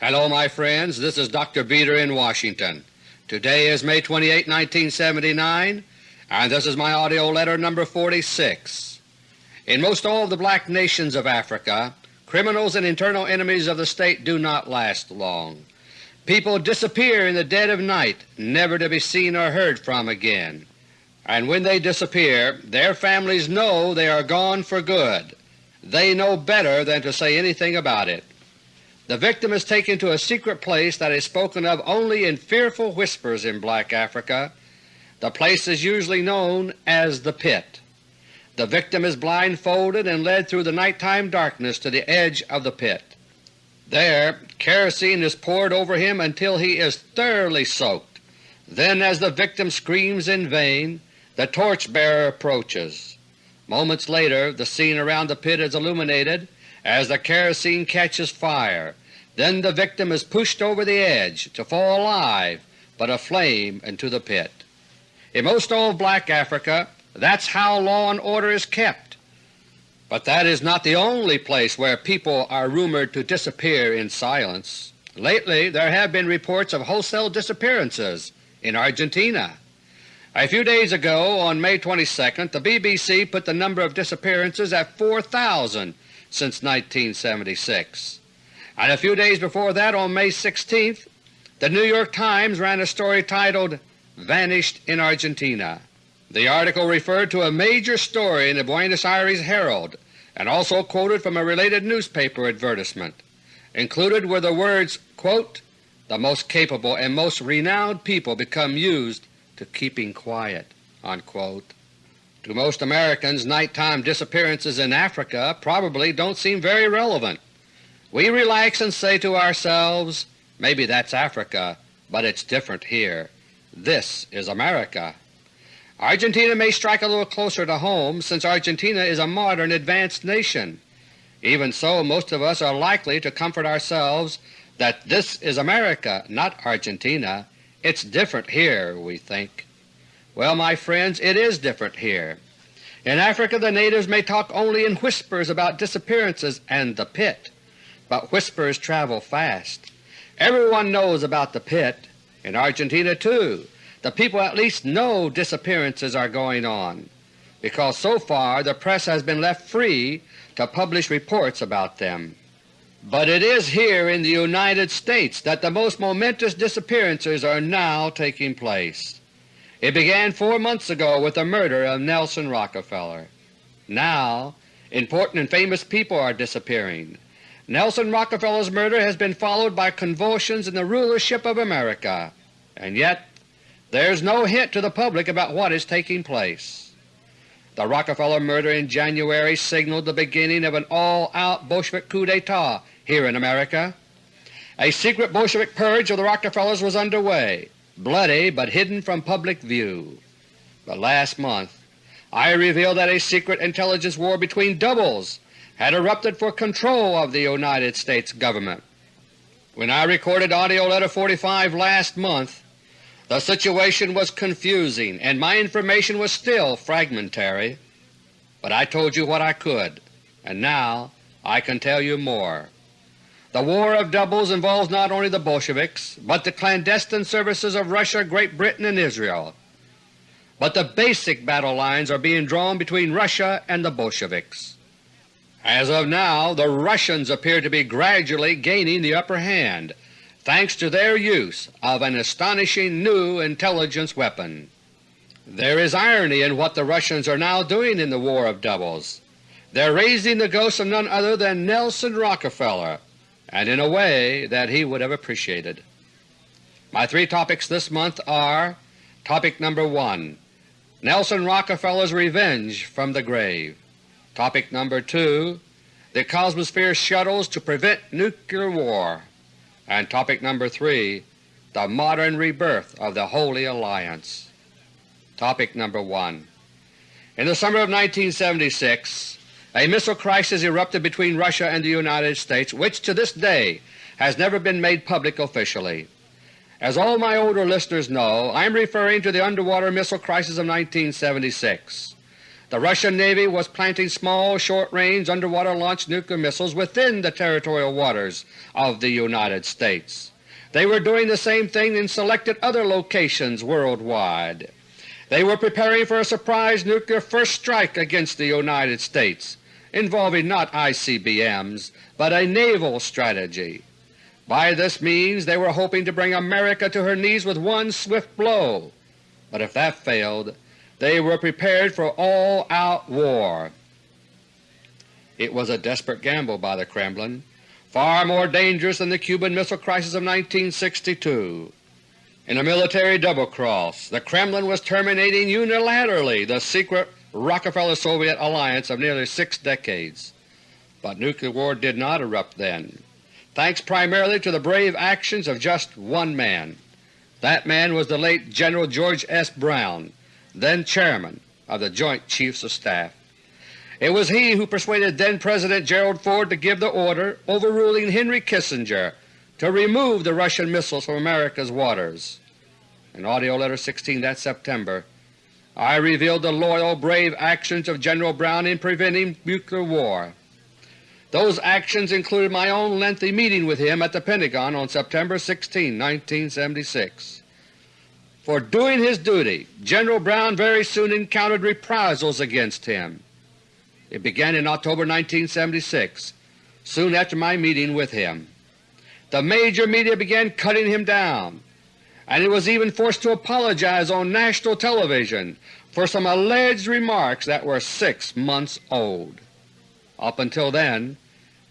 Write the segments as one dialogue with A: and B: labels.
A: Hello my friends, this is Dr. Beter in Washington. Today is May 28, 1979, and this is my AUDIO LETTER No. 46. In most all the black nations of Africa, criminals and internal enemies of the state do not last long. People disappear in the dead of night, never to be seen or heard from again, and when they disappear their families know they are gone for good. They know better than to say anything about it. The victim is taken to a secret place that is spoken of only in fearful whispers in black Africa. The place is usually known as the Pit. The victim is blindfolded and led through the nighttime darkness to the edge of the pit. There kerosene is poured over him until he is thoroughly soaked. Then as the victim screams in vain, the torch-bearer approaches. Moments later the scene around the pit is illuminated as the kerosene catches fire then the victim is pushed over the edge to fall alive but aflame into the pit. In most old black Africa that's how law and order is kept. But that is not the only place where people are rumored to disappear in silence. Lately there have been reports of wholesale disappearances in Argentina. A few days ago, on May 22, the BBC put the number of disappearances at 4,000 since 1976 and a few days before that, on May 16, the New York Times ran a story titled Vanished in Argentina. The article referred to a major story in the Buenos Aires Herald and also quoted from a related newspaper advertisement. Included were the words, quote, the most capable and most renowned people become used to keeping quiet." Unquote. To most Americans, nighttime disappearances in Africa probably don't seem very relevant. We relax and say to ourselves, maybe that's Africa, but it's different here. This is America. Argentina may strike a little closer to home since Argentina is a modern advanced nation. Even so, most of us are likely to comfort ourselves that this is America, not Argentina. It's different here, we think. Well, my friends, it is different here. In Africa the natives may talk only in whispers about disappearances and the pit but whispers travel fast. Everyone knows about the pit. In Argentina, too, the people at least know disappearances are going on, because so far the press has been left free to publish reports about them. But it is here in the United States that the most momentous disappearances are now taking place. It began four months ago with the murder of Nelson Rockefeller. Now important and famous people are disappearing. Nelson Rockefeller's murder has been followed by convulsions in the rulership of America, and yet there is no hint to the public about what is taking place. The Rockefeller murder in January signaled the beginning of an all-out Bolshevik coup d'etat here in America. A secret Bolshevik purge of the Rockefellers was underway, bloody but hidden from public view. But last month I revealed that a secret intelligence war between doubles had erupted for control of the United States Government. When I recorded AUDIO LETTER No. 45 last month, the situation was confusing and my information was still fragmentary, but I told you what I could, and now I can tell you more. The War of Doubles involves not only the Bolsheviks, but the clandestine services of Russia, Great Britain, and Israel. But the basic battle lines are being drawn between Russia and the Bolsheviks. As of now, the Russians appear to be gradually gaining the upper hand thanks to their use of an astonishing new intelligence weapon. There is irony in what the Russians are now doing in the War of Doubles. They're raising the ghost of none other than Nelson Rockefeller, and in a way that he would have appreciated. My three topics this month are Topic number 1 Nelson Rockefeller's Revenge from the Grave Topic number 2 The Cosmosphere Shuttles to Prevent Nuclear War and Topic number 3 The Modern Rebirth of the Holy Alliance. Topic number 1 In the summer of 1976 a missile crisis erupted between Russia and the United States which to this day has never been made public officially. As all my older listeners know, I am referring to the underwater missile crisis of 1976. The Russian Navy was planting small, short-range underwater-launched nuclear missiles within the territorial waters of the United States. They were doing the same thing in selected other locations worldwide. They were preparing for a surprise nuclear first strike against the United States, involving not ICBMs, but a naval strategy. By this means they were hoping to bring America to her knees with one swift blow, but if that failed, they were prepared for all-out war. It was a desperate gamble by the Kremlin, far more dangerous than the Cuban Missile Crisis of 1962. In a military double-cross, the Kremlin was terminating unilaterally the secret Rockefeller-Soviet alliance of nearly six decades. But nuclear war did not erupt then, thanks primarily to the brave actions of just one man. That man was the late General George S. Brown, then Chairman of the Joint Chiefs of Staff. It was he who persuaded then-President Gerald Ford to give the order overruling Henry Kissinger to remove the Russian missiles from America's waters. In AUDIO LETTER No. 16 that September, I revealed the loyal, brave actions of General Brown in preventing nuclear war. Those actions included my own lengthy meeting with him at the Pentagon on September 16, 1976. For doing his duty, General Brown very soon encountered reprisals against him. It began in October 1976, soon after my meeting with him. The major media began cutting him down, and he was even forced to apologize on national television for some alleged remarks that were six months old. Up until then,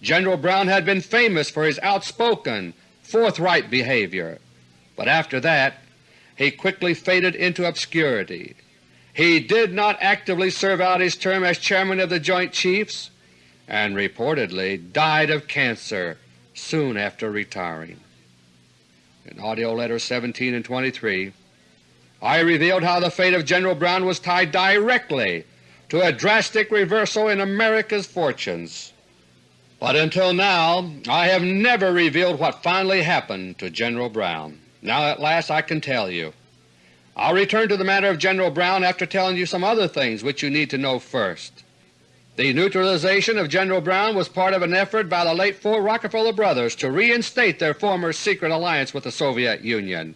A: General Brown had been famous for his outspoken, forthright behavior, but after that he quickly faded into obscurity. He did not actively serve out his term as Chairman of the Joint Chiefs and reportedly died of cancer soon after retiring. In AUDIO LETTERS 17 and 23 I revealed how the fate of General Brown was tied directly to a drastic reversal in America's fortunes. But until now I have never revealed what finally happened to General Brown. Now at last I can tell you. I'll return to the matter of General Brown after telling you some other things which you need to know first. The neutralization of General Brown was part of an effort by the late four Rockefeller brothers to reinstate their former secret alliance with the Soviet Union.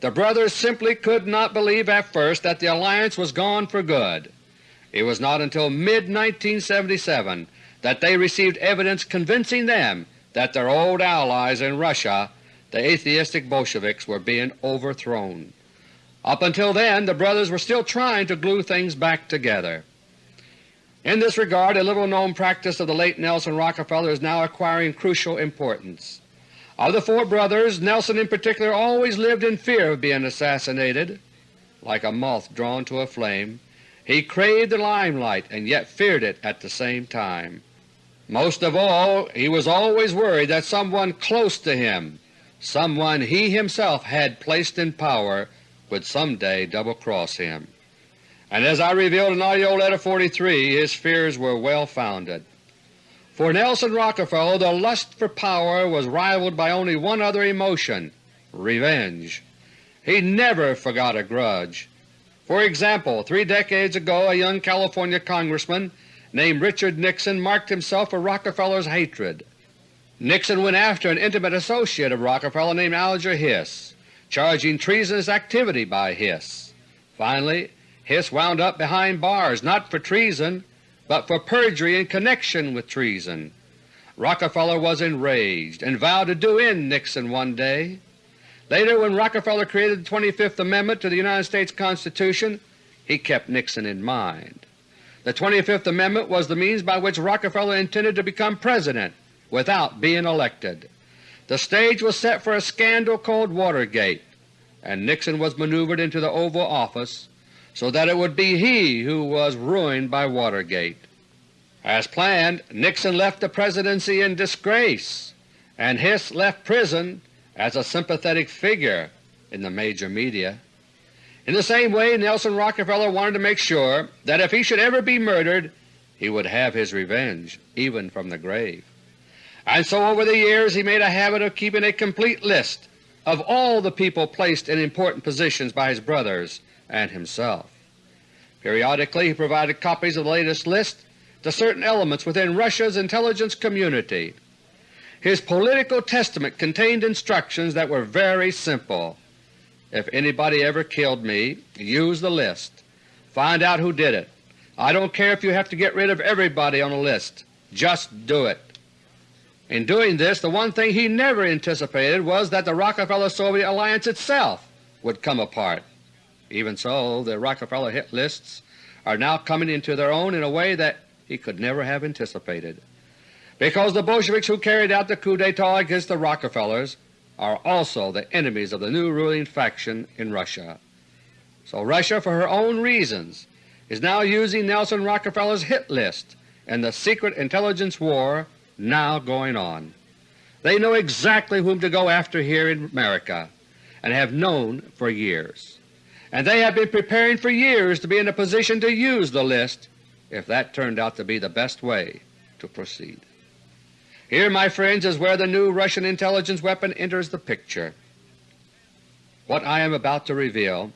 A: The brothers simply could not believe at first that the alliance was gone for good. It was not until mid-1977 that they received evidence convincing them that their old allies in Russia the atheistic Bolsheviks were being overthrown. Up until then the brothers were still trying to glue things back together. In this regard a little-known practice of the late Nelson Rockefeller is now acquiring crucial importance. Of the four brothers, Nelson in particular always lived in fear of being assassinated. Like a moth drawn to a flame, he craved the limelight and yet feared it at the same time. Most of all, he was always worried that someone close to him someone he himself had placed in power would someday double-cross him. And as I revealed in AUDIO LETTER No. 43, his fears were well founded. For Nelson Rockefeller the lust for power was rivaled by only one other emotion — revenge. He never forgot a grudge. For example, three decades ago a young California congressman named Richard Nixon marked himself for Rockefeller's hatred. Nixon went after an intimate associate of Rockefeller named Alger Hiss, charging treasonous activity by Hiss. Finally, Hiss wound up behind bars not for treason, but for perjury in connection with treason. Rockefeller was enraged and vowed to do in Nixon one day. Later, when Rockefeller created the 25th Amendment to the United States Constitution, he kept Nixon in mind. The 25th Amendment was the means by which Rockefeller intended to become President without being elected. The stage was set for a scandal called Watergate, and Nixon was maneuvered into the Oval Office so that it would be he who was ruined by Watergate. As planned, Nixon left the Presidency in disgrace, and Hiss left prison as a sympathetic figure in the major media. In the same way Nelson Rockefeller wanted to make sure that if he should ever be murdered he would have his revenge, even from the grave and so over the years he made a habit of keeping a complete list of all the people placed in important positions by his brothers and himself. Periodically he provided copies of the latest list to certain elements within Russia's intelligence community. His political testament contained instructions that were very simple. If anybody ever killed me, use the list. Find out who did it. I don't care if you have to get rid of everybody on the list. Just do it. In doing this, the one thing he never anticipated was that the Rockefeller-Soviet alliance itself would come apart. Even so, the Rockefeller hit lists are now coming into their own in a way that he could never have anticipated, because the Bolsheviks who carried out the coup d'etat against the Rockefellers are also the enemies of the new ruling faction in Russia. So Russia, for her own reasons, is now using Nelson Rockefeller's hit list in the secret intelligence war now going on. They know exactly whom to go after here in America and have known for years. And they have been preparing for years to be in a position to use the list if that turned out to be the best way to proceed. Here, my friends, is where the new Russian intelligence weapon enters the picture. What I am about to reveal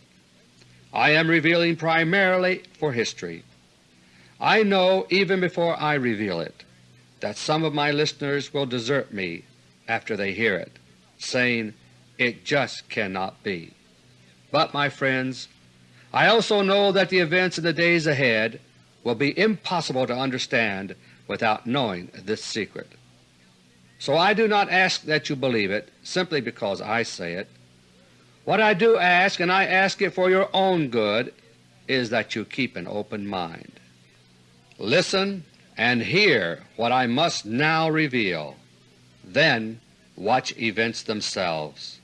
A: I am revealing primarily for history. I know even before I reveal it that some of my listeners will desert me after they hear it, saying, it just cannot be. But, my friends, I also know that the events in the days ahead will be impossible to understand without knowing this secret. So I do not ask that you believe it simply because I say it. What I do ask, and I ask it for your own good, is that you keep an open mind. Listen and hear what I must now reveal. Then watch events themselves.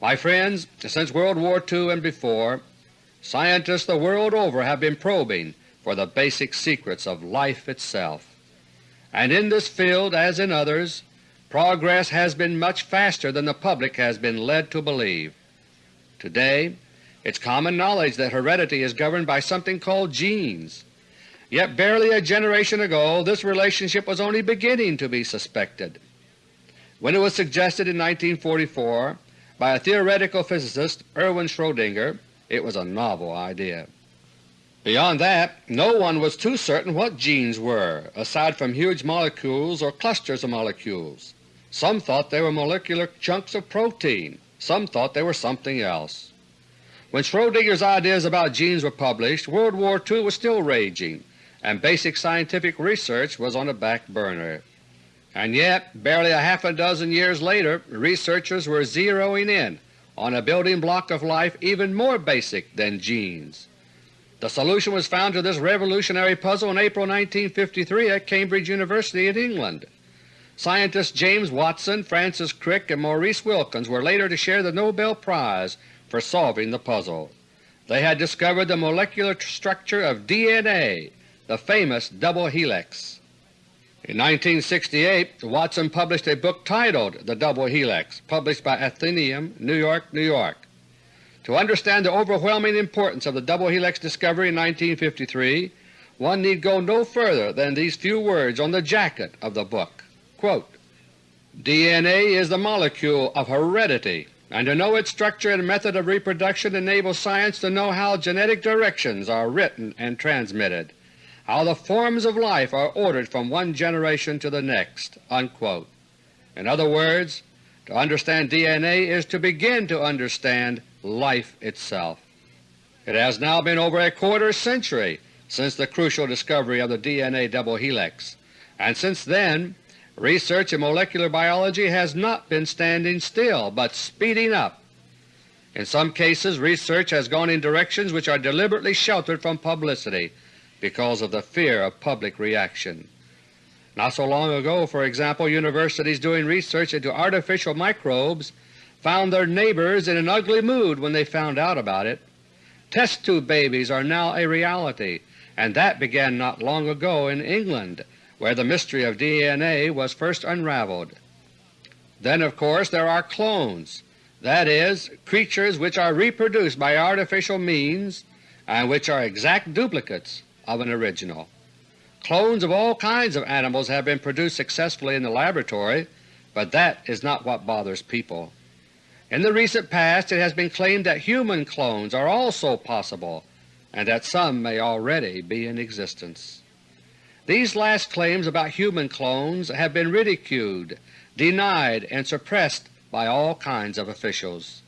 A: My friends, since World War II and before, scientists the world over have been probing for the basic secrets of life itself. And in this field, as in others, progress has been much faster than the public has been led to believe. Today it's common knowledge that heredity is governed by something called genes, Yet barely a generation ago this relationship was only beginning to be suspected. When it was suggested in 1944 by a theoretical physicist, Erwin Schrödinger, it was a novel idea. Beyond that, no one was too certain what genes were, aside from huge molecules or clusters of molecules. Some thought they were molecular chunks of protein, some thought they were something else. When Schrödinger's ideas about genes were published, World War II was still raging, and basic scientific research was on a back burner. And yet, barely a half a dozen years later, researchers were zeroing in on a building block of life even more basic than genes. The solution was found to this revolutionary puzzle in April 1953 at Cambridge University in England. Scientists James Watson, Francis Crick, and Maurice Wilkins were later to share the Nobel Prize for solving the puzzle. They had discovered the molecular structure of DNA the famous double helix. In 1968 Watson published a book titled The Double Helix, published by Atheneum, New York, New York. To understand the overwhelming importance of the double helix discovery in 1953, one need go no further than these few words on the jacket of the book. Quote, DNA is the molecule of heredity, and to know its structure and method of reproduction enables science to know how genetic directions are written and transmitted how the forms of life are ordered from one generation to the next." Unquote. In other words, to understand DNA is to begin to understand life itself. It has now been over a quarter century since the crucial discovery of the DNA double helix, and since then research in molecular biology has not been standing still, but speeding up. In some cases research has gone in directions which are deliberately sheltered from publicity because of the fear of public reaction. Not so long ago, for example, universities doing research into artificial microbes found their neighbors in an ugly mood when they found out about it. Test tube babies are now a reality, and that began not long ago in England, where the mystery of DNA was first unraveled. Then of course there are clones, that is, creatures which are reproduced by artificial means and which are exact duplicates of an original. Clones of all kinds of animals have been produced successfully in the laboratory, but that is not what bothers people. In the recent past it has been claimed that human clones are also possible, and that some may already be in existence. These last claims about human clones have been ridiculed, denied, and suppressed by all kinds of officials.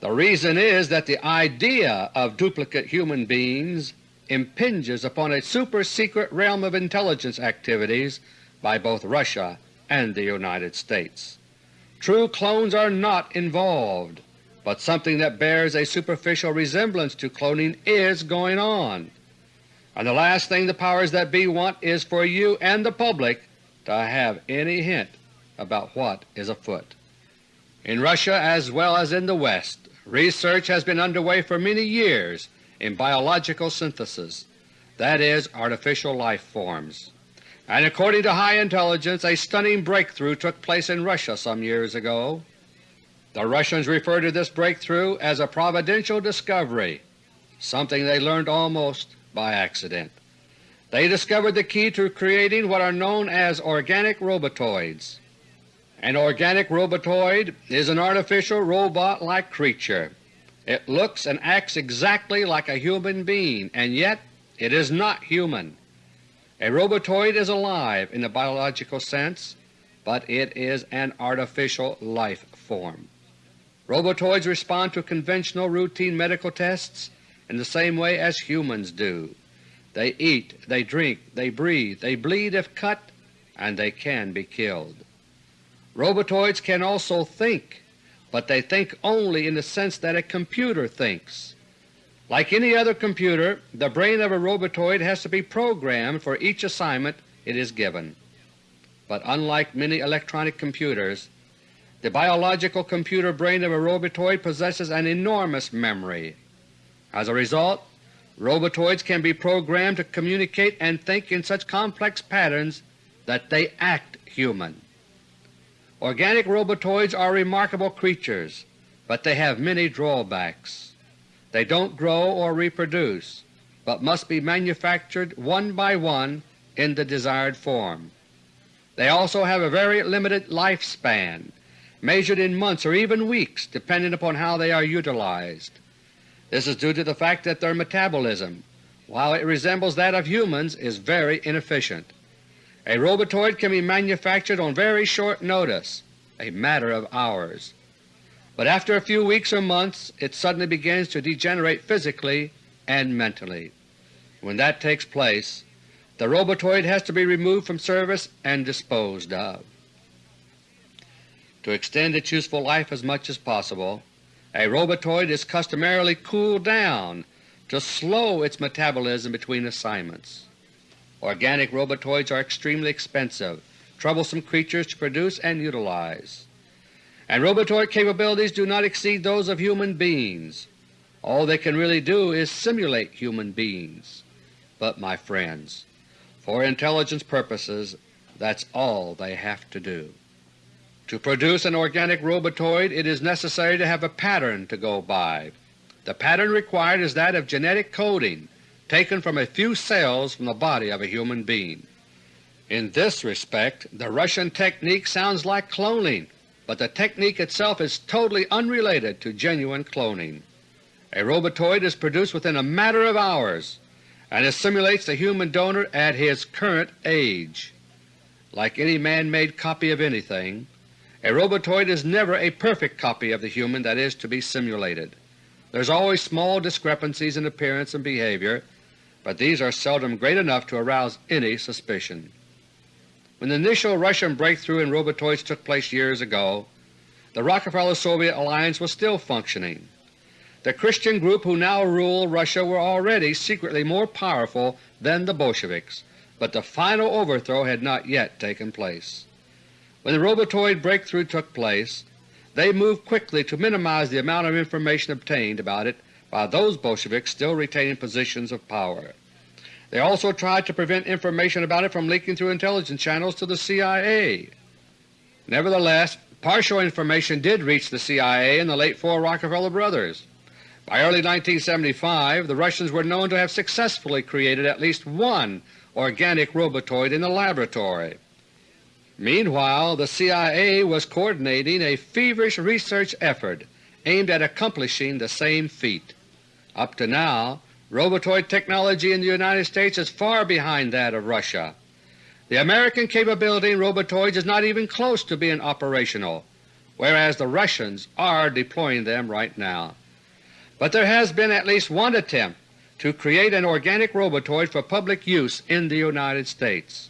A: The reason is that the idea of duplicate human beings impinges upon a super-secret realm of intelligence activities by both Russia and the United States. True clones are not involved, but something that bears a superficial resemblance to cloning is going on. And the last thing the powers that be want is for you and the public to have any hint about what is afoot. In Russia as well as in the West, research has been underway for many years in biological synthesis, that is, artificial life forms. And according to high intelligence, a stunning breakthrough took place in Russia some years ago. The Russians refer to this breakthrough as a providential discovery, something they learned almost by accident. They discovered the key to creating what are known as organic robotoids. An organic robotoid is an artificial robot-like creature. It looks and acts exactly like a human being, and yet it is not human. A robotoid is alive in the biological sense, but it is an artificial life form. Robotoids respond to conventional routine medical tests in the same way as humans do. They eat, they drink, they breathe, they bleed if cut, and they can be killed. Robotoids can also think, but they think only in the sense that a computer thinks. Like any other computer, the brain of a robotoid has to be programmed for each assignment it is given. But unlike many electronic computers, the biological computer brain of a robotoid possesses an enormous memory. As a result, robotoids can be programmed to communicate and think in such complex patterns that they act human. Organic robotoids are remarkable creatures, but they have many drawbacks. They don't grow or reproduce, but must be manufactured one by one in the desired form. They also have a very limited lifespan, measured in months or even weeks depending upon how they are utilized. This is due to the fact that their metabolism, while it resembles that of humans, is very inefficient. A robotoid can be manufactured on very short notice, a matter of hours. But after a few weeks or months it suddenly begins to degenerate physically and mentally. When that takes place, the robotoid has to be removed from service and disposed of. To extend its useful life as much as possible, a robotoid is customarily cooled down to slow its metabolism between assignments. Organic robotoids are extremely expensive, troublesome creatures to produce and utilize, and robotoid capabilities do not exceed those of human beings. All they can really do is simulate human beings. But my friends, for intelligence purposes that's all they have to do. To produce an organic robotoid it is necessary to have a pattern to go by. The pattern required is that of genetic coding taken from a few cells from the body of a human being. In this respect the Russian technique sounds like cloning, but the technique itself is totally unrelated to genuine cloning. A robotoid is produced within a matter of hours and it simulates the human donor at his current age. Like any man-made copy of anything, a robotoid is never a perfect copy of the human that is to be simulated. There is always small discrepancies in appearance and behavior but these are seldom great enough to arouse any suspicion. When the initial Russian breakthrough in robotoids took place years ago, the Rockefeller-Soviet alliance was still functioning. The Christian group who now rule Russia were already secretly more powerful than the Bolsheviks, but the final overthrow had not yet taken place. When the robotoid breakthrough took place, they moved quickly to minimize the amount of information obtained about it by those Bolsheviks still retaining positions of power. They also tried to prevent information about it from leaking through intelligence channels to the CIA. Nevertheless, partial information did reach the CIA and the late four Rockefeller brothers. By early 1975 the Russians were known to have successfully created at least one organic robotoid in the laboratory. Meanwhile the CIA was coordinating a feverish research effort aimed at accomplishing the same feat. Up to now Robotoid technology in the United States is far behind that of Russia. The American capability in robotoids is not even close to being operational, whereas the Russians are deploying them right now. But there has been at least one attempt to create an organic robotoid for public use in the United States,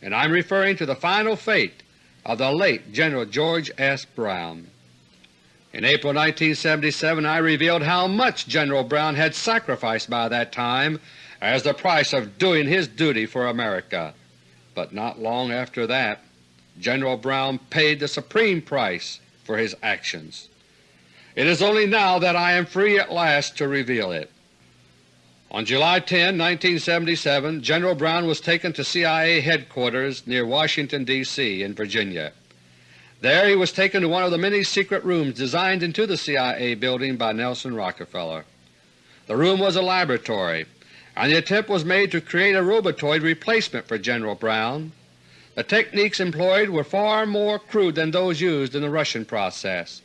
A: and I am referring to the final fate of the late General George S. Brown. In April 1977 I revealed how much General Brown had sacrificed by that time as the price of doing his duty for America, but not long after that General Brown paid the supreme price for his actions. It is only now that I am free at last to reveal it. On July 10, 1977, General Brown was taken to CIA headquarters near Washington, D.C. in Virginia. There he was taken to one of the many secret rooms designed into the CIA building by Nelson Rockefeller. The room was a laboratory, and the attempt was made to create a robotoid replacement for General Brown. The techniques employed were far more crude than those used in the Russian process,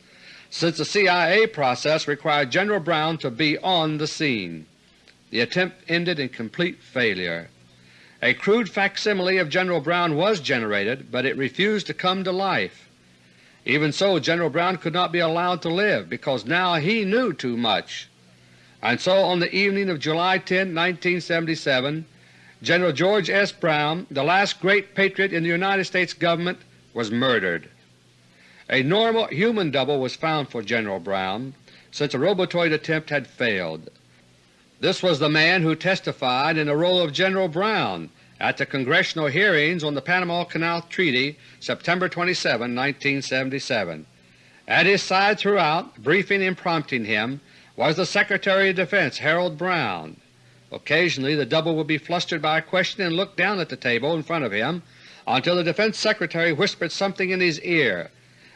A: since the CIA process required General Brown to be on the scene. The attempt ended in complete failure. A crude facsimile of General Brown was generated, but it refused to come to life. Even so, General Brown could not be allowed to live because now he knew too much. And so on the evening of July 10, 1977, General George S. Brown, the last great patriot in the United States Government, was murdered. A normal human double was found for General Brown, since a robotoid attempt had failed. This was the man who testified in the role of General Brown at the Congressional hearings on the Panama Canal Treaty September 27, 1977. At his side throughout, briefing and prompting him, was the Secretary of Defense Harold Brown. Occasionally the double would be flustered by a question and look down at the table in front of him until the Defense Secretary whispered something in his ear.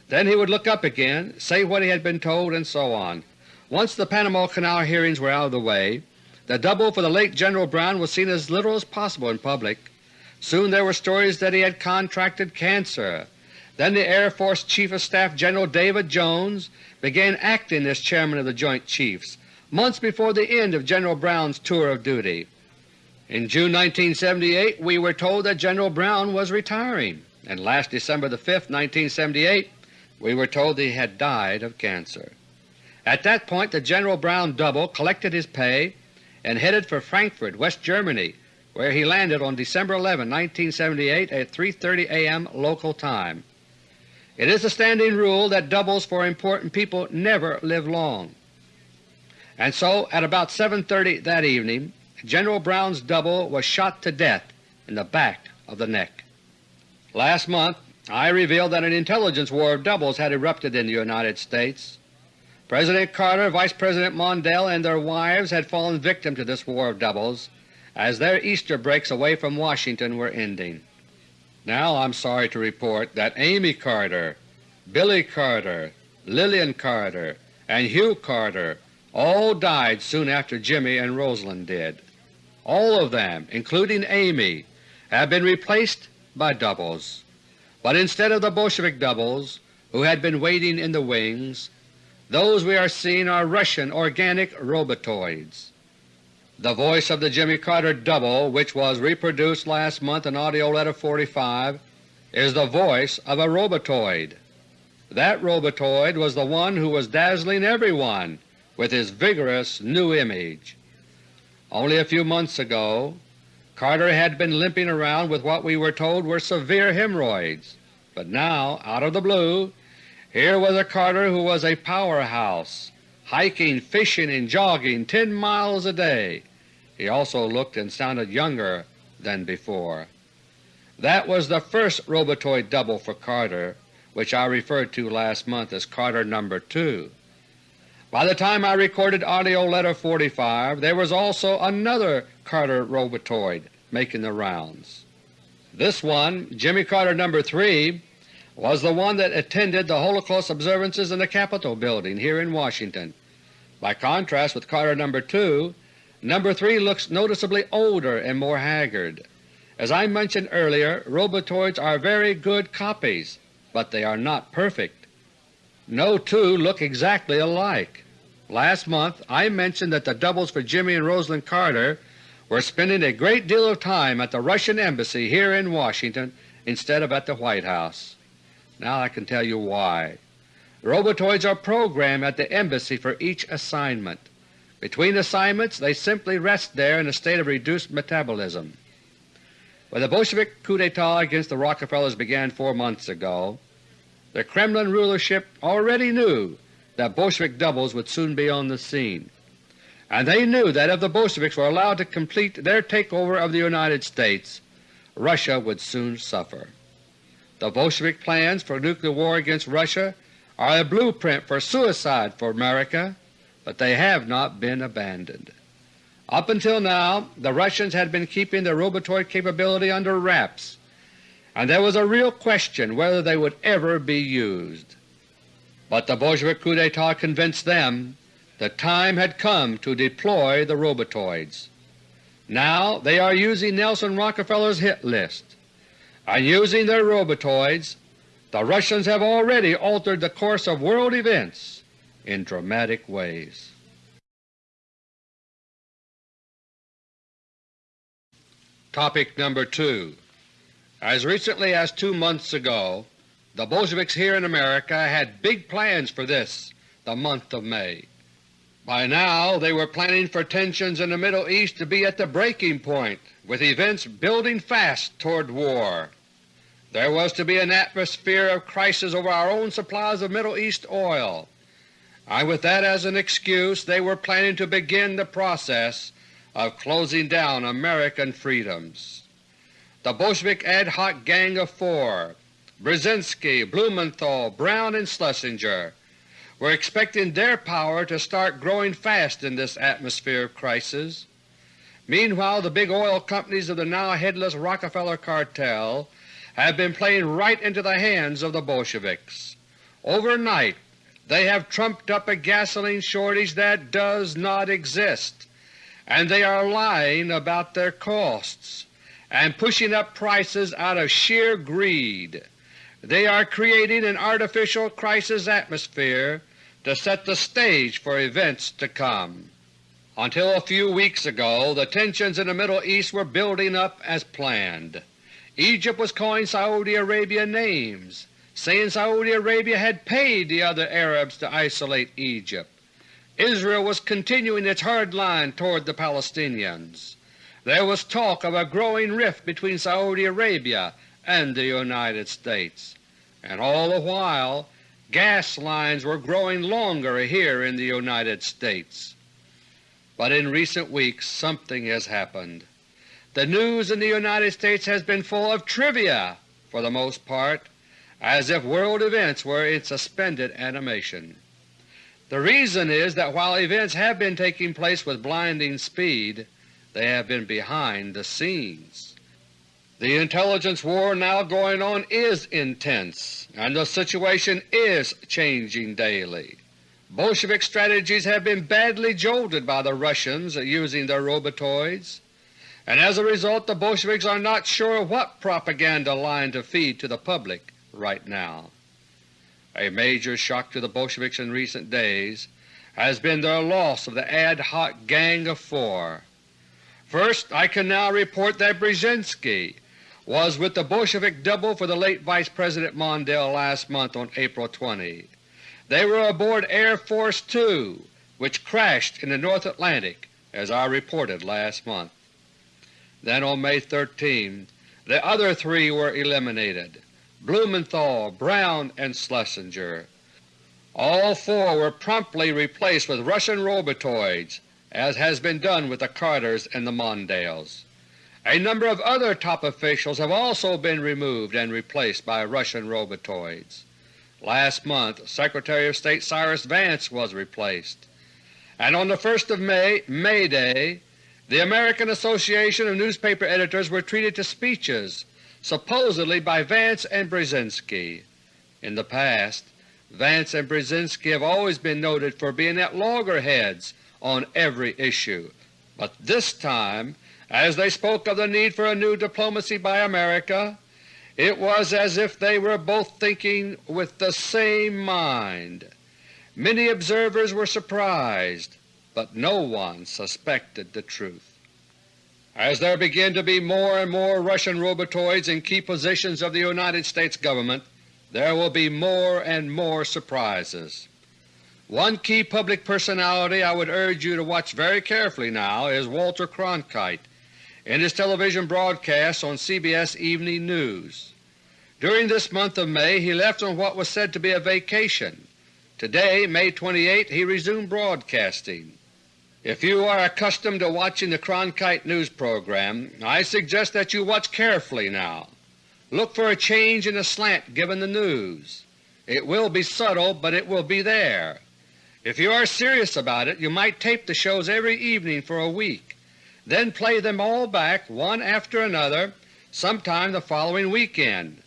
A: Then he would look up again, say what he had been told, and so on. Once the Panama Canal hearings were out of the way, the double for the late General Brown was seen as little as possible in public. Soon there were stories that he had contracted cancer. Then the Air Force Chief of Staff General David Jones began acting as Chairman of the Joint Chiefs months before the end of General Brown's tour of duty. In June 1978 we were told that General Brown was retiring, and last December 5, 1978 we were told that he had died of cancer. At that point the General Brown double collected his pay and headed for Frankfurt, West Germany, where he landed on December 11, 1978 at 3.30 a.m. local time. It is a standing rule that doubles for important people never live long. And so at about 7.30 that evening, General Brown's double was shot to death in the back of the neck. Last month I revealed that an intelligence war of doubles had erupted in the United States. President Carter, Vice President Mondale, and their wives had fallen victim to this war of doubles as their Easter breaks away from Washington were ending. Now I'm sorry to report that Amy Carter, Billy Carter, Lillian Carter, and Hugh Carter all died soon after Jimmy and Rosalynn did. All of them, including Amy, have been replaced by doubles. But instead of the Bolshevik doubles, who had been waiting in the wings, those we are seeing are Russian organic robotoids. The voice of the Jimmy Carter double, which was reproduced last month in AUDIO LETTER No. 45, is the voice of a robotoid. That robotoid was the one who was dazzling everyone with his vigorous new image. Only a few months ago Carter had been limping around with what we were told were severe hemorrhoids, but now, out of the blue, here was a Carter who was a powerhouse, hiking, fishing, and jogging 10 miles a day. He also looked and sounded younger than before. That was the first robotoid double for Carter, which I referred to last month as Carter No. 2. By the time I recorded AUDIO LETTER No. 45 there was also another Carter robotoid making the rounds. This one, Jimmy Carter No. 3, was the one that attended the Holocaust observances in the Capitol building here in Washington. By contrast with Carter No. 2, No. 3 looks noticeably older and more haggard. As I mentioned earlier, robotoids are very good copies, but they are not perfect. No two look exactly alike. Last month I mentioned that the doubles for Jimmy and Rosalynn Carter were spending a great deal of time at the Russian Embassy here in Washington instead of at the White House. Now I can tell you why. Robotoids are programmed at the Embassy for each assignment. Between assignments they simply rest there in a state of reduced metabolism. When the Bolshevik coup d'etat against the Rockefellers began four months ago, the Kremlin rulership already knew that Bolshevik doubles would soon be on the scene and they knew that if the Bolsheviks were allowed to complete their takeover of the United States, Russia would soon suffer. The Bolshevik plans for nuclear war against Russia are a blueprint for suicide for America, but they have not been abandoned. Up until now the Russians had been keeping their robotoid capability under wraps, and there was a real question whether they would ever be used. But the Bolshevik coup d'etat convinced them the time had come to deploy the robotoids. Now they are using Nelson Rockefeller's hit list, and using their robotoids the Russians have already altered the course of world events in dramatic ways. Topic number 2 As recently as two months ago, the Bolsheviks here in America had big plans for this, the month of May. By now they were planning for tensions in the Middle East to be at the breaking point, with events building fast toward war. There was to be an atmosphere of crisis over our own supplies of Middle East oil, and with that as an excuse they were planning to begin the process of closing down American freedoms. The Bolshevik ad hoc Gang of Four, Brzezinski, Blumenthal, Brown, and Schlesinger were expecting their power to start growing fast in this atmosphere of crisis. Meanwhile the big oil companies of the now headless Rockefeller cartel have been playing right into the hands of the Bolsheviks. Overnight they have trumped up a gasoline shortage that does not exist, and they are lying about their costs and pushing up prices out of sheer greed. They are creating an artificial crisis atmosphere to set the stage for events to come. Until a few weeks ago the tensions in the Middle East were building up as planned. Egypt was calling Saudi Arabia names, saying Saudi Arabia had paid the other Arabs to isolate Egypt. Israel was continuing its hard line toward the Palestinians. There was talk of a growing rift between Saudi Arabia and the United States, and all the while gas lines were growing longer here in the United States. But in recent weeks something has happened. The news in the United States has been full of trivia for the most part, as if world events were in suspended animation. The reason is that while events have been taking place with blinding speed, they have been behind the scenes. The intelligence war now going on is intense, and the situation is changing daily. Bolshevik strategies have been badly jolted by the Russians using their robotoids, and as a result the Bolsheviks are not sure what propaganda line to feed to the public right now. A major shock to the Bolsheviks in recent days has been their loss of the ad hoc Gang of Four. First, I can now report that Brzezinski, was with the Bolshevik double for the late Vice President Mondale last month on April 20. They were aboard Air Force II, which crashed in the North Atlantic, as I reported last month. Then on May 13 the other three were eliminated, Blumenthal, Brown, and Schlesinger. All four were promptly replaced with Russian robotoids, as has been done with the Carters and the Mondales. A number of other top officials have also been removed and replaced by Russian robotoids. Last month Secretary of State Cyrus Vance was replaced, and on the 1st of May, May Day, the American Association of Newspaper Editors were treated to speeches, supposedly by Vance and Brzezinski. In the past, Vance and Brzezinski have always been noted for being at loggerheads on every issue, but this time as they spoke of the need for a new diplomacy by America, it was as if they were both thinking with the same mind. Many observers were surprised, but no one suspected the truth. As there begin to be more and more Russian robotoids in key positions of the United States Government, there will be more and more surprises. One key public personality I would urge you to watch very carefully now is Walter Cronkite in his television broadcast on CBS Evening News. During this month of May he left on what was said to be a vacation. Today, May 28, he resumed broadcasting. If you are accustomed to watching the Cronkite News program, I suggest that you watch carefully now. Look for a change in the slant given the news. It will be subtle, but it will be there. If you are serious about it, you might tape the shows every evening for a week, then play them all back one after another sometime the following weekend.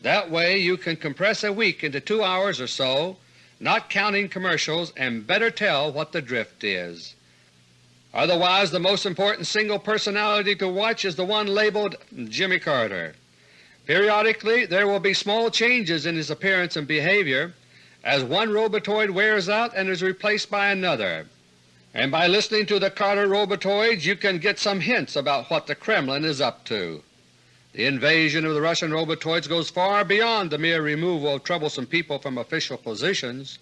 A: That way you can compress a week into two hours or so, not counting commercials, and better tell what the drift is. Otherwise the most important single personality to watch is the one labeled Jimmy Carter. Periodically there will be small changes in his appearance and behavior as one robotoid wears out and is replaced by another, and by listening to the Carter robotoids you can get some hints about what the Kremlin is up to. The invasion of the Russian robotoids goes far beyond the mere removal of troublesome people from official positions.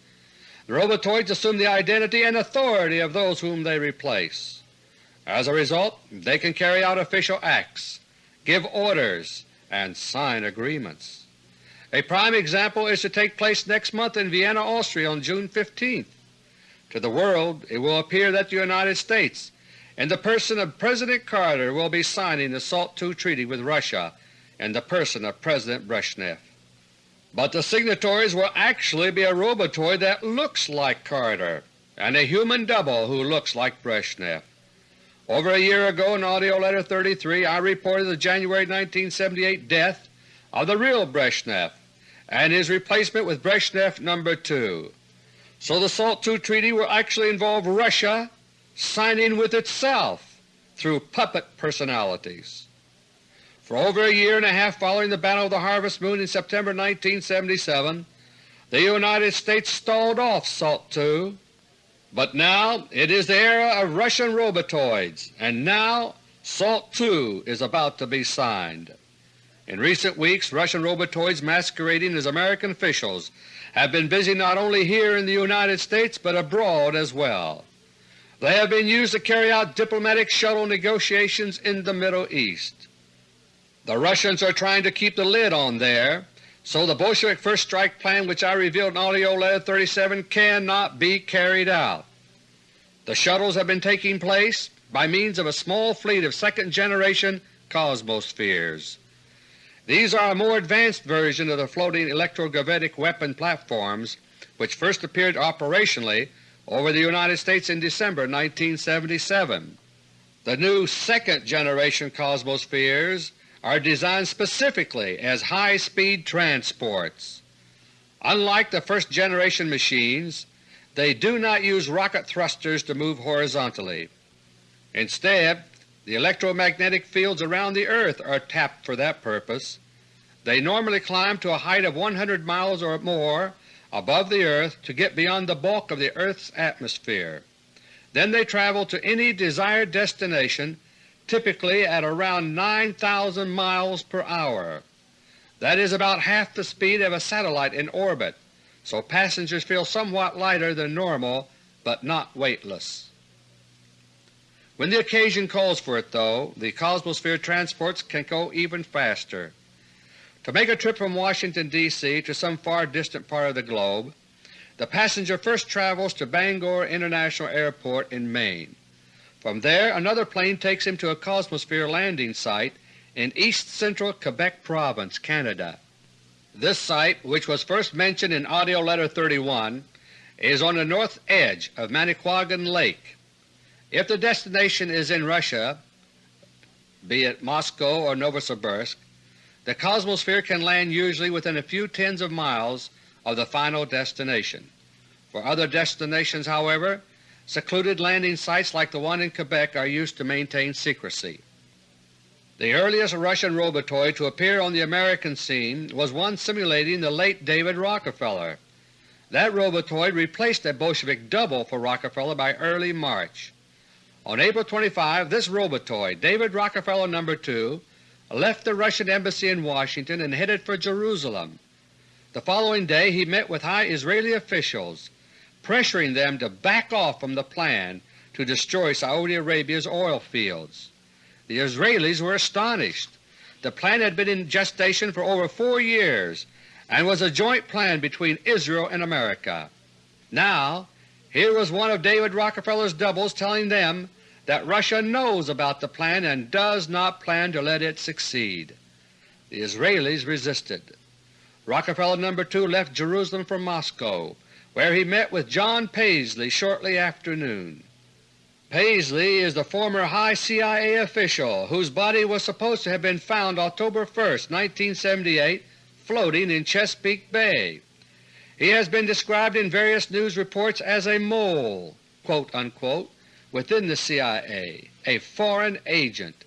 A: The robotoids assume the identity and authority of those whom they replace. As a result, they can carry out official acts, give orders, and sign agreements. A prime example is to take place next month in Vienna, Austria on June 15th. To the world it will appear that the United States, in the person of President Carter, will be signing the SALT II Treaty with Russia in the person of President Brezhnev but the signatories will actually be a robotoid that looks like Carter and a human double who looks like Brezhnev. Over a year ago in AUDIO LETTER No. 33 I reported the January 1978 death of the real Brezhnev and his replacement with Brezhnev No. 2. So the SALT II Treaty will actually involve Russia signing with itself through puppet personalities. For over a year and a half following the Battle of the Harvest Moon in September 1977, the United States stalled off SALT II, but now it is the era of Russian robotoids, and now SALT II is about to be signed. In recent weeks Russian robotoids masquerading as American officials have been busy not only here in the United States but abroad as well. They have been used to carry out diplomatic shuttle negotiations in the Middle East. The Russians are trying to keep the lid on there, so the Bolshevik First Strike Plan which I revealed in AUDIO LETTER No. 37 cannot be carried out. The shuttles have been taking place by means of a small fleet of second-generation Cosmospheres. These are a more advanced version of the floating electrogravitic weapon platforms which first appeared operationally over the United States in December 1977. The new second-generation Cosmospheres are designed specifically as high-speed transports. Unlike the first-generation machines, they do not use rocket thrusters to move horizontally. Instead, the electromagnetic fields around the Earth are tapped for that purpose. They normally climb to a height of 100 miles or more above the Earth to get beyond the bulk of the Earth's atmosphere. Then they travel to any desired destination typically at around 9,000 miles per hour. That is about half the speed of a satellite in orbit, so passengers feel somewhat lighter than normal but not weightless. When the occasion calls for it, though, the Cosmosphere transports can go even faster. To make a trip from Washington, D.C. to some far distant part of the globe, the passenger first travels to Bangor International Airport in Maine. From there another plane takes him to a Cosmosphere landing site in east-central Quebec Province, Canada. This site, which was first mentioned in AUDIO LETTER No. 31, is on the north edge of Manicouagan Lake. If the destination is in Russia, be it Moscow or Novosibirsk, the Cosmosphere can land usually within a few tens of miles of the final destination. For other destinations, however, Secluded landing sites like the one in Quebec are used to maintain secrecy. The earliest Russian robotoid to appear on the American scene was one simulating the late David Rockefeller. That robotoid replaced a Bolshevik double for Rockefeller by early March. On April 25 this robotoid, David Rockefeller No. 2, left the Russian Embassy in Washington and headed for Jerusalem. The following day he met with high Israeli officials, pressuring them to back off from the plan to destroy Saudi Arabia's oil fields. The Israelis were astonished. The plan had been in gestation for over four years and was a joint plan between Israel and America. Now here was one of David Rockefeller's doubles telling them that Russia knows about the plan and does not plan to let it succeed. The Israelis resisted. Rockefeller No. 2 left Jerusalem for Moscow, where he met with John Paisley shortly after noon. Paisley is the former high CIA official whose body was supposed to have been found October 1, 1978 floating in Chesapeake Bay. He has been described in various news reports as a mole quote, unquote, within the CIA, a foreign agent.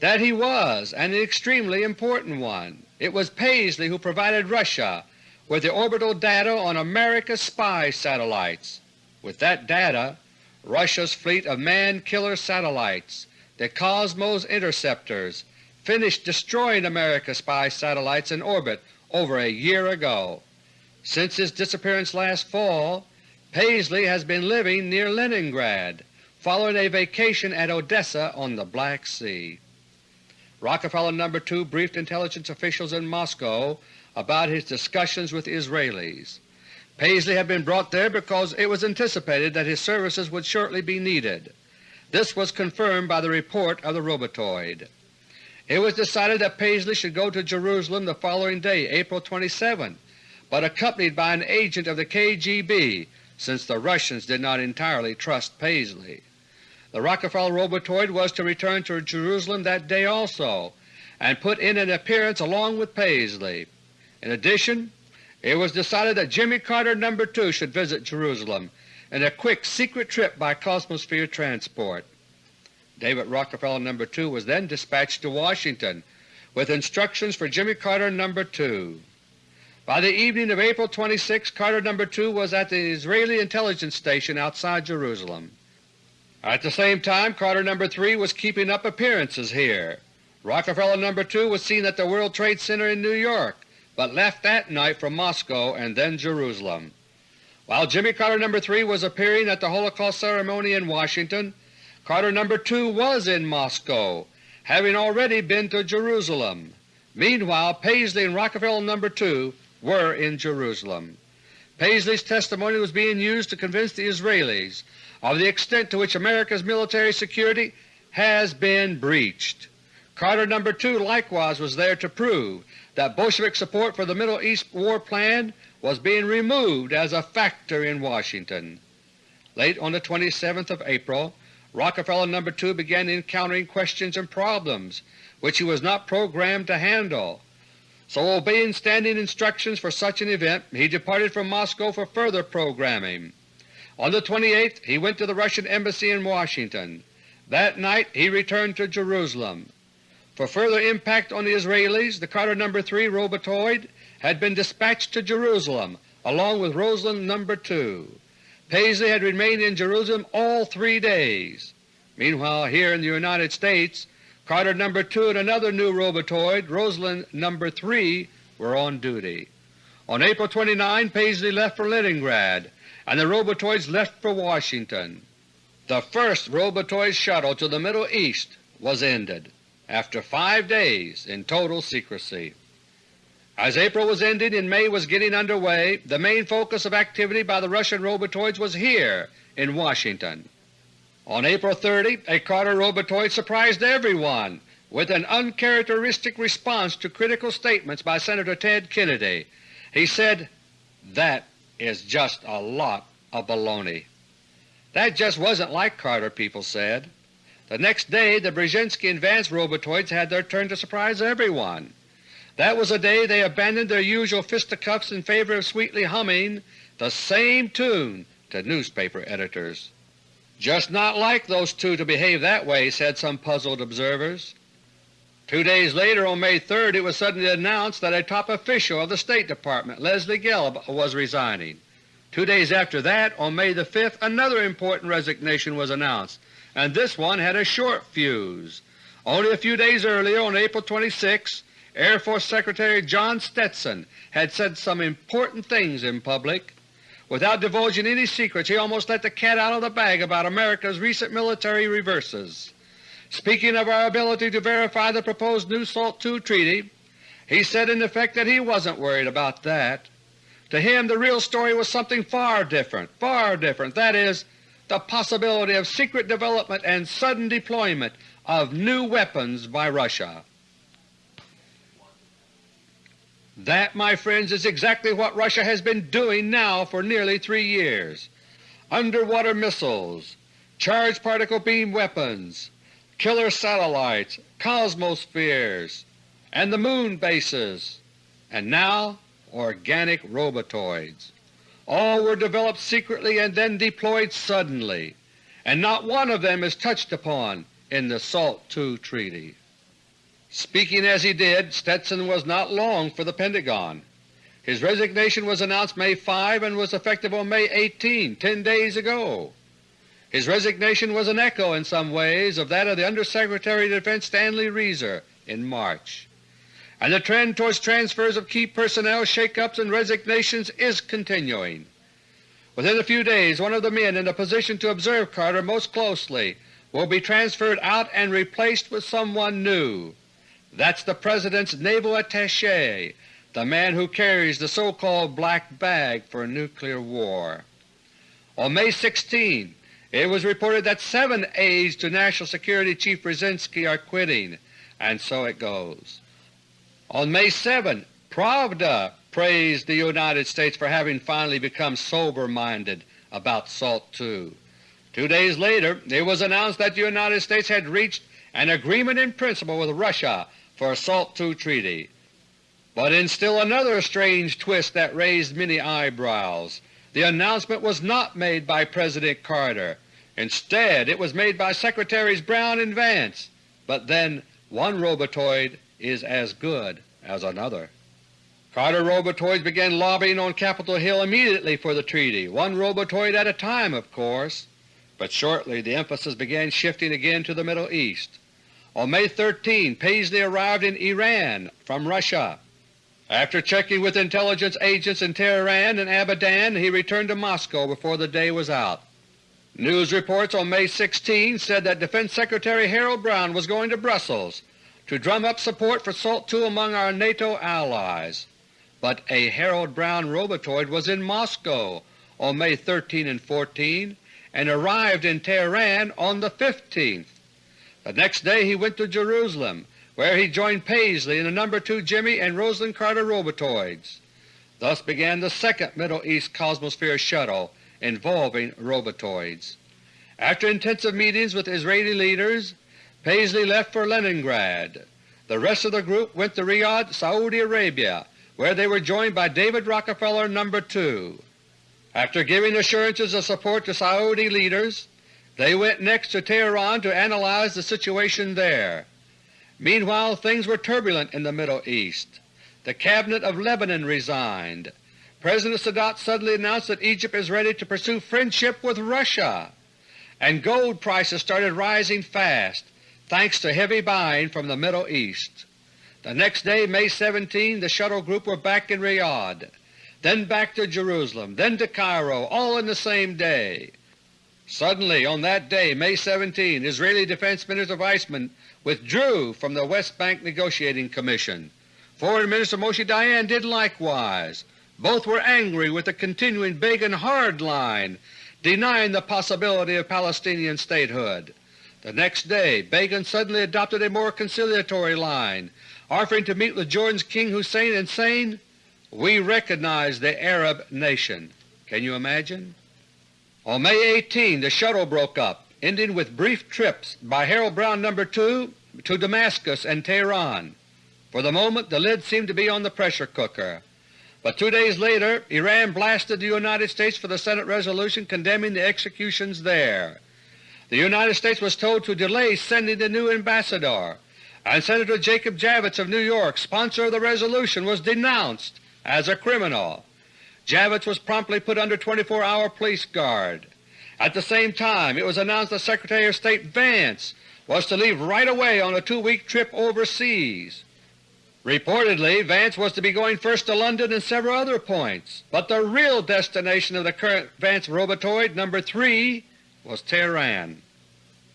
A: That he was, and an extremely important one. It was Paisley who provided Russia with the orbital data on America's spy satellites. With that data, Russia's fleet of man-killer satellites, the Cosmos interceptors, finished destroying America's spy satellites in orbit over a year ago. Since his disappearance last fall, Paisley has been living near Leningrad, following a vacation at Odessa on the Black Sea. Rockefeller No. 2 briefed intelligence officials in Moscow about his discussions with Israelis. Paisley had been brought there because it was anticipated that his services would shortly be needed. This was confirmed by the report of the robotoid. It was decided that Paisley should go to Jerusalem the following day, April 27, but accompanied by an agent of the KGB since the Russians did not entirely trust Paisley. The Rockefeller robotoid was to return to Jerusalem that day also and put in an appearance along with Paisley. In addition, it was decided that Jimmy Carter No. 2 should visit Jerusalem in a quick secret trip by Cosmosphere transport. David Rockefeller No. 2 was then dispatched to Washington with instructions for Jimmy Carter No. 2. By the evening of April 26 Carter No. 2 was at the Israeli intelligence station outside Jerusalem. At the same time Carter No. 3 was keeping up appearances here. Rockefeller No. 2 was seen at the World Trade Center in New York, but left that night for Moscow and then Jerusalem. While Jimmy Carter No. 3 was appearing at the Holocaust ceremony in Washington, Carter No. 2 was in Moscow, having already been to Jerusalem. Meanwhile Paisley and Rockefeller No. 2 were in Jerusalem. Paisley's testimony was being used to convince the Israelis of the extent to which America's military security has been breached. Carter No. 2 likewise was there to prove that Bolshevik support for the Middle East war plan was being removed as a factor in Washington. Late on the 27th of April, Rockefeller No. 2 began encountering questions and problems which he was not programmed to handle. So obeying standing instructions for such an event, he departed from Moscow for further programming. On the 28th he went to the Russian Embassy in Washington. That night he returned to Jerusalem. For further impact on the Israelis, the Carter No. 3 robotoid had been dispatched to Jerusalem along with Rosalynn No. 2. Paisley had remained in Jerusalem all three days. Meanwhile here in the United States, Carter No. 2 and another new robotoid, Rosalynn No. 3, were on duty. On April 29 Paisley left for Leningrad and the robotoids left for Washington. The first robotoid shuttle to the Middle East was ended after five days in total secrecy. As April was ending and May was getting under way, the main focus of activity by the Russian robotoids was here in Washington. On April 30 a Carter robotoid surprised everyone with an uncharacteristic response to critical statements by Senator Ted Kennedy. He said, that is just a lot of baloney. That just wasn't like Carter, people said. The next day the Brzezinski and Vance robotoids had their turn to surprise everyone. That was the day they abandoned their usual fisticuffs in favor of sweetly humming the same tune to newspaper editors. Just not like those two to behave that way, said some puzzled observers. Two days later, on May 3, it was suddenly announced that a top official of the State Department, Leslie Gelb, was resigning. Two days after that, on May the 5th, another important resignation was announced, and this one had a short fuse. Only a few days earlier, on April 26, Air Force Secretary John Stetson had said some important things in public. Without divulging any secrets, he almost let the cat out of the bag about America's recent military reverses. Speaking of our ability to verify the proposed new SALT II treaty, he said in effect that he wasn't worried about that. To him the real story was something far different, far different, that is, the possibility of secret development and sudden deployment of new weapons by Russia. That, my friends, is exactly what Russia has been doing now for nearly three years. Underwater missiles, charged particle beam weapons, killer satellites, cosmospheres, and the moon bases, and now organic robotoids. All were developed secretly and then deployed suddenly, and not one of them is touched upon in the SALT II Treaty. Speaking as he did, Stetson was not long for the Pentagon. His resignation was announced May 5 and was effective on May 18, ten days ago. His resignation was an echo in some ways of that of the Undersecretary of Defense Stanley Resor in March and the trend towards transfers of key personnel, shake-ups, and resignations is continuing. Within a few days one of the men in a position to observe Carter most closely will be transferred out and replaced with someone new. That's the President's naval attache, the man who carries the so-called black bag for nuclear war. On May 16, it was reported that seven aides to National Security Chief Brzezinski are quitting, and so it goes. On May 7, Pravda praised the United States for having finally become sober-minded about SALT II. Two days later it was announced that the United States had reached an agreement in principle with Russia for a SALT II treaty. But in still another strange twist that raised many eyebrows, the announcement was not made by President Carter. Instead it was made by Secretaries Brown and Vance, but then one robotoid is as good as another. Carter robotoids began lobbying on Capitol Hill immediately for the treaty, one robotoid at a time of course, but shortly the emphasis began shifting again to the Middle East. On May 13 Paisley arrived in Iran from Russia. After checking with intelligence agents in Tehran and Abadan, he returned to Moscow before the day was out. News reports on May 16 said that Defense Secretary Harold Brown was going to Brussels to drum up support for SALT II among our NATO allies, but a Harold Brown robotoid was in Moscow on May 13 and 14 and arrived in Tehran on the 15th. The next day he went to Jerusalem, where he joined Paisley in the No. 2 Jimmy and Rosalynn Carter robotoids. Thus began the second Middle East Cosmosphere shuttle involving robotoids. After intensive meetings with Israeli leaders, Paisley left for Leningrad. The rest of the group went to Riyadh, Saudi Arabia, where they were joined by David Rockefeller No. 2. After giving assurances of support to Saudi leaders, they went next to Tehran to analyze the situation there. Meanwhile things were turbulent in the Middle East. The Cabinet of Lebanon resigned. President Sadat suddenly announced that Egypt is ready to pursue friendship with Russia, and gold prices started rising fast thanks to heavy buying from the Middle East. The next day, May 17, the shuttle group were back in Riyadh, then back to Jerusalem, then to Cairo, all in the same day. Suddenly on that day, May 17, Israeli Defense Minister Weizmann withdrew from the West Bank Negotiating Commission. Foreign Minister Moshe Dayan did likewise. Both were angry with the continuing Begin hard line, denying the possibility of Palestinian statehood. The next day Begin suddenly adopted a more conciliatory line, offering to meet with Jordan's King Hussein and saying, We recognize the Arab nation. Can you imagine? On May 18 the shuttle broke up, ending with brief trips by Harold Brown No. 2 to Damascus and Tehran. For the moment the lid seemed to be on the pressure cooker. But two days later Iran blasted the United States for the Senate resolution condemning the executions there. The United States was told to delay sending the new ambassador, and Senator Jacob Javits of New York, sponsor of the resolution, was denounced as a criminal. Javits was promptly put under 24-hour police guard. At the same time it was announced that Secretary of State Vance was to leave right away on a two-week trip overseas. Reportedly, Vance was to be going first to London and several other points, but the real destination of the current Vance Robotoid, No. 3, was Tehran.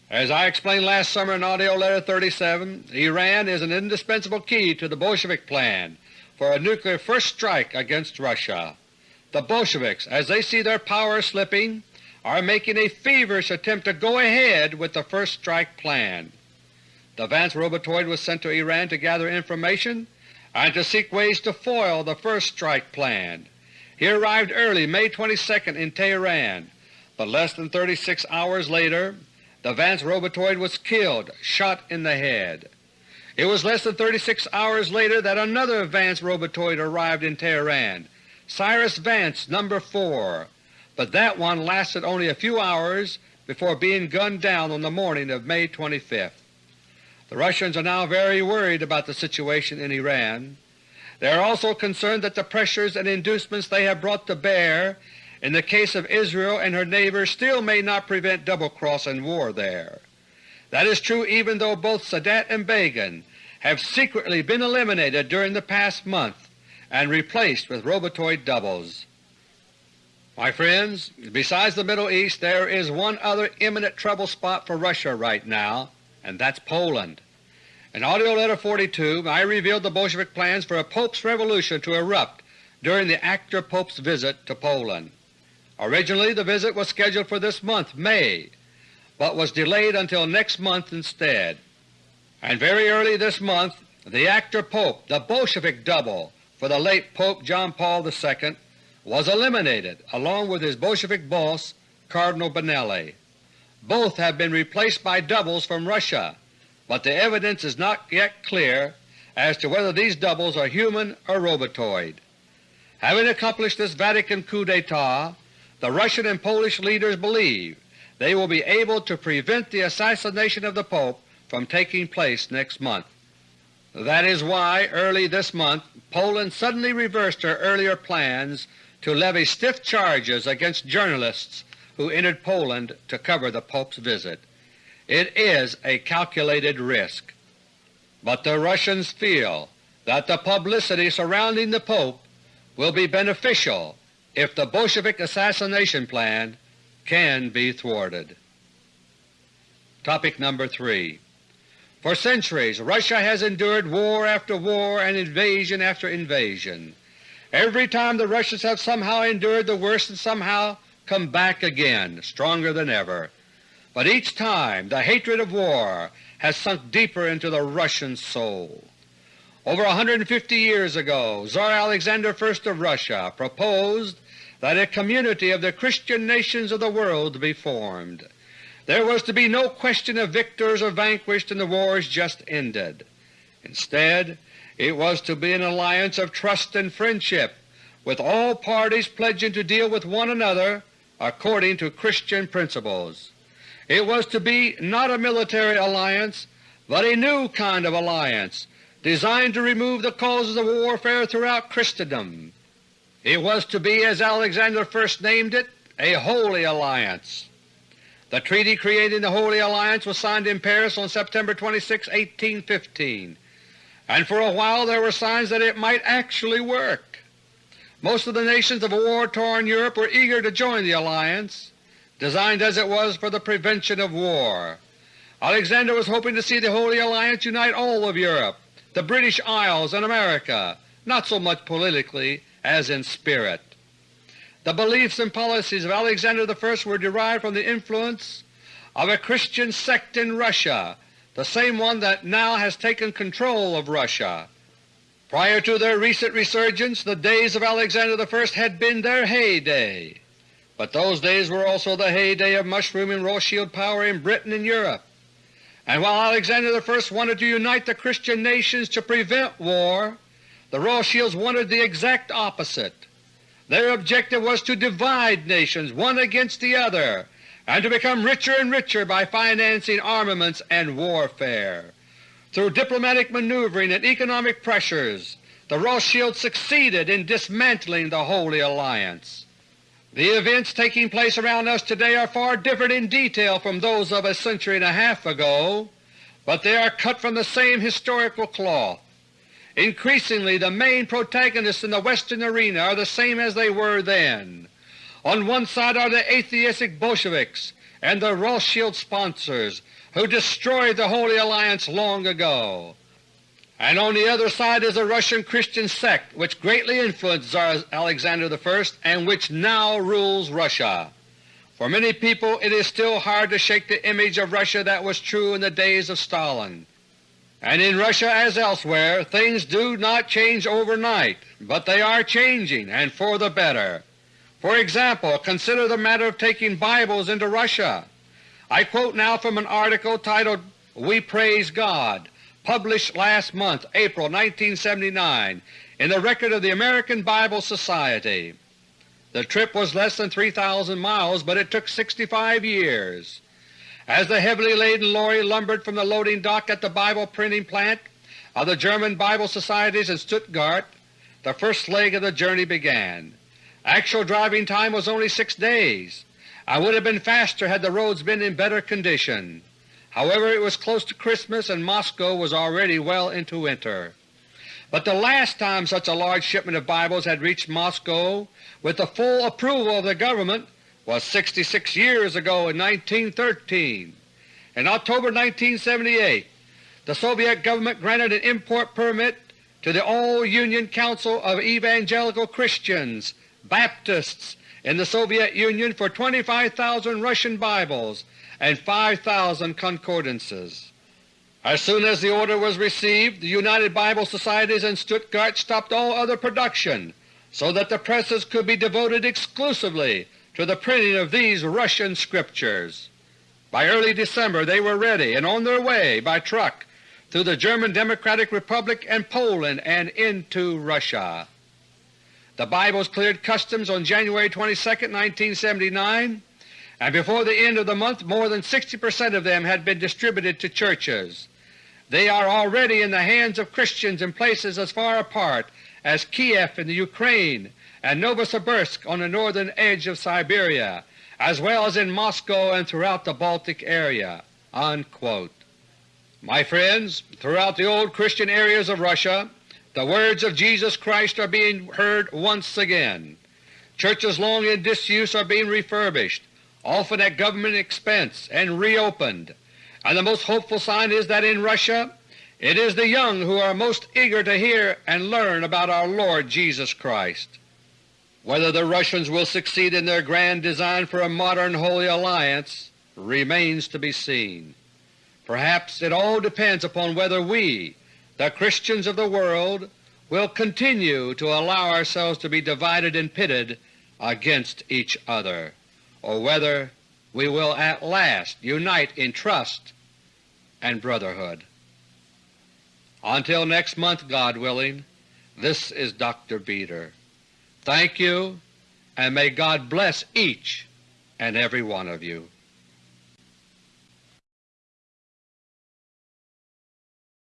A: As I explained last summer in AUDIO LETTER No. 37, Iran is an indispensable key to the Bolshevik plan for a nuclear first strike against Russia. The Bolsheviks, as they see their power slipping, are making a feverish attempt to go ahead with the first strike plan. The Vance Robotoid was sent to Iran to gather information and to seek ways to foil the first strike plan. He arrived early May 22 in Tehran, but less than 36 hours later the Vance Robotoid was killed, shot in the head. It was less than 36 hours later that another Vance Robotoid arrived in Tehran, Cyrus Vance No. 4, but that one lasted only a few hours before being gunned down on the morning of May 25th. The Russians are now very worried about the situation in Iran. They are also concerned that the pressures and inducements they have brought to bear in the case of Israel and her neighbors still may not prevent double-cross and war there. That is true even though both Sadat and Begin have secretly been eliminated during the past month and replaced with robotoid doubles. My friends, besides the Middle East there is one other imminent trouble spot for Russia right now, and that's Poland. In AUDIO LETTER No. 42 I revealed the Bolshevik plans for a Pope's revolution to erupt during the actor Pope's visit to Poland. Originally the visit was scheduled for this month, May, but was delayed until next month instead. And very early this month the actor Pope, the Bolshevik double for the late Pope John Paul II, was eliminated along with his Bolshevik boss Cardinal Benelli. Both have been replaced by doubles from Russia, but the evidence is not yet clear as to whether these doubles are human or robotoid. Having accomplished this Vatican coup d'etat, the Russian and Polish leaders believe they will be able to prevent the assassination of the Pope from taking place next month. That is why early this month Poland suddenly reversed her earlier plans to levy stiff charges against journalists who entered Poland to cover the Pope's visit. It is a calculated risk. But the Russians feel that the publicity surrounding the Pope will be beneficial if the Bolshevik assassination plan can be thwarted. Topic number 3 For centuries Russia has endured war after war and invasion after invasion. Every time the Russians have somehow endured the worst and somehow come back again, stronger than ever. But each time the hatred of war has sunk deeper into the Russian soul. Over 150 years ago Tsar Alexander I of Russia proposed that a community of the Christian nations of the world be formed. There was to be no question of victors or vanquished in the wars just ended. Instead, it was to be an alliance of trust and friendship, with all parties pledging to deal with one another according to Christian principles. It was to be not a military alliance, but a new kind of alliance designed to remove the causes of warfare throughout Christendom it was to be, as Alexander first named it, a Holy Alliance. The treaty creating the Holy Alliance was signed in Paris on September 26, 1815, and for a while there were signs that it might actually work. Most of the nations of war-torn Europe were eager to join the alliance, designed as it was for the prevention of war. Alexander was hoping to see the Holy Alliance unite all of Europe, the British Isles, and America, not so much politically as in spirit. The beliefs and policies of Alexander I were derived from the influence of a Christian sect in Russia, the same one that now has taken control of Russia. Prior to their recent resurgence, the days of Alexander I had been their heyday, but those days were also the heyday of mushrooming Rothschild power in Britain and Europe. And while Alexander I wanted to unite the Christian nations to prevent war, the Rothschilds wanted the exact opposite. Their objective was to divide nations one against the other and to become richer and richer by financing armaments and warfare. Through diplomatic maneuvering and economic pressures, the Rothschilds succeeded in dismantling the Holy Alliance. The events taking place around us today are far different in detail from those of a century and a half ago, but they are cut from the same historical cloth. Increasingly the main protagonists in the Western arena are the same as they were then. On one side are the atheistic Bolsheviks and the Rothschild sponsors who destroyed the Holy Alliance long ago, and on the other side is the Russian Christian sect which greatly influenced Tsar Alexander I and which now rules Russia. For many people it is still hard to shake the image of Russia that was true in the days of Stalin. And in Russia as elsewhere things do not change overnight, but they are changing and for the better. For example, consider the matter of taking Bibles into Russia. I quote now from an article titled We Praise God, published last month, April 1979, in the Record of the American Bible Society. The trip was less than 3,000 miles, but it took 65 years. As the heavily laden lorry lumbered from the loading dock at the Bible printing plant of the German Bible Societies in Stuttgart, the first leg of the journey began. Actual driving time was only six days. I would have been faster had the roads been in better condition. However, it was close to Christmas and Moscow was already well into winter. But the last time such a large shipment of Bibles had reached Moscow with the full approval of the government was 66 years ago in 1913. In October 1978 the Soviet government granted an import permit to the All-Union Council of Evangelical Christians, Baptists, in the Soviet Union for 25,000 Russian Bibles and 5,000 concordances. As soon as the order was received, the United Bible Societies in Stuttgart stopped all other production so that the presses could be devoted exclusively to the printing of these Russian Scriptures. By early December they were ready and on their way by truck through the German Democratic Republic and Poland and into Russia. The Bibles cleared customs on January 22, 1979, and before the end of the month more than 60 percent of them had been distributed to churches. They are already in the hands of Christians in places as far apart as Kiev in the Ukraine and Novosibirsk on the northern edge of Siberia, as well as in Moscow and throughout the Baltic area." Unquote. My friends, throughout the old Christian areas of Russia the words of Jesus Christ are being heard once again. Churches long in disuse are being refurbished, often at government expense, and reopened, and the most hopeful sign is that in Russia it is the young who are most eager to hear and learn about our Lord Jesus Christ. Whether the Russians will succeed in their grand design for a modern Holy Alliance remains to be seen. Perhaps it all depends upon whether we, the Christians of the world, will continue to allow ourselves to be divided and pitted against each other, or whether we will at last unite in trust and brotherhood. Until next month, God willing, this is Dr. Beter. Thank you, and may God bless each and every one of you.